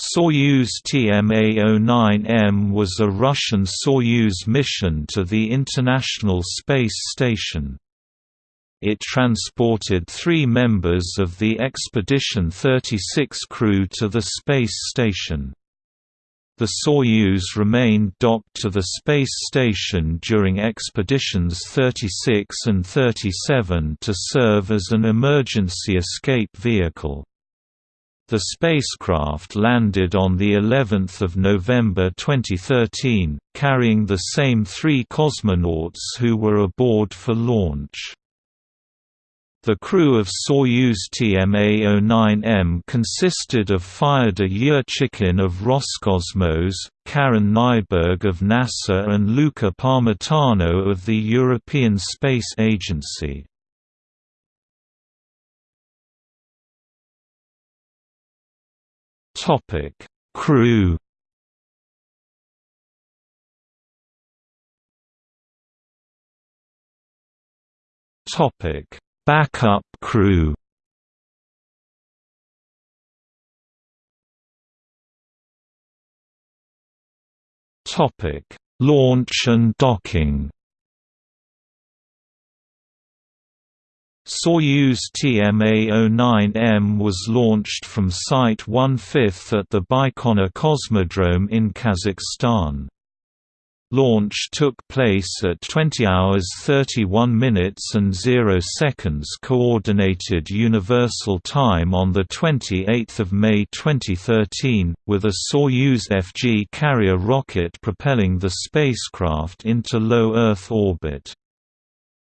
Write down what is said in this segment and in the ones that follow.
Soyuz TMA-09M was a Russian Soyuz mission to the International Space Station. It transported three members of the Expedition 36 crew to the space station. The Soyuz remained docked to the space station during expeditions 36 and 37 to serve as an emergency escape vehicle. The spacecraft landed on the 11th of November 2013, carrying the same three cosmonauts who were aboard for launch. The crew of Soyuz TMA-09M consisted of Fyodor Yurchikhin of Roscosmos, Karen Nyberg of NASA and Luca Parmitano of the European Space Agency. Topic: Crew. Topic: Backup crew. Topic: Launch and docking. Soyuz TMA-09M was launched from Site 1/5 at the Baikonur Cosmodrome in Kazakhstan. Launch took place at 20 hours 31 minutes and 0 seconds Coordinated Universal Time on 28 May 2013, with a Soyuz FG carrier rocket propelling the spacecraft into low Earth orbit.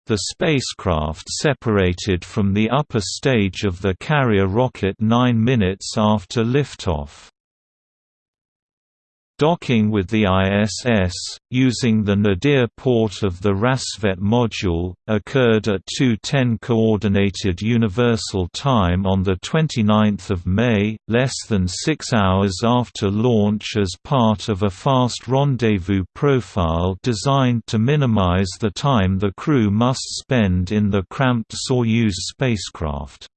The spacecraft separated from the upper stage of the carrier rocket nine minutes after liftoff. Docking with the ISS, using the nadir port of the Rassvet module, occurred at 2:10 Coordinated Universal Time on 29 May, less than six hours after launch as part of a fast rendezvous profile designed to minimize the time the crew must spend in the cramped Soyuz spacecraft.